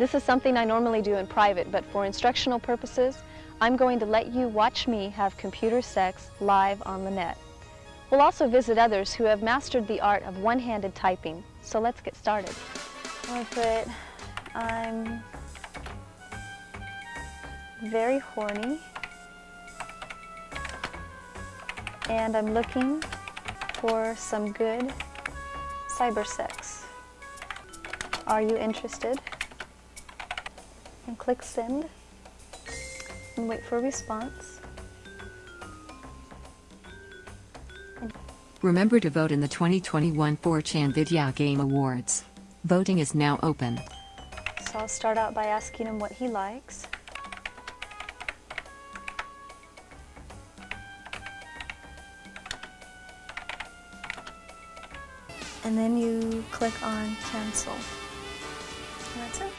This is something I normally do in private, but for instructional purposes, I'm going to let you watch me have computer sex live on the net. We'll also visit others who have mastered the art of one-handed typing. So let's get started. I'll put, I'm very horny and I'm looking for some good cyber sex. Are you interested? And click send and wait for a response. Remember to vote in the 2021 4chan Vidya Game Awards. Voting is now open. So I'll start out by asking him what he likes. And then you click on cancel. And that's it.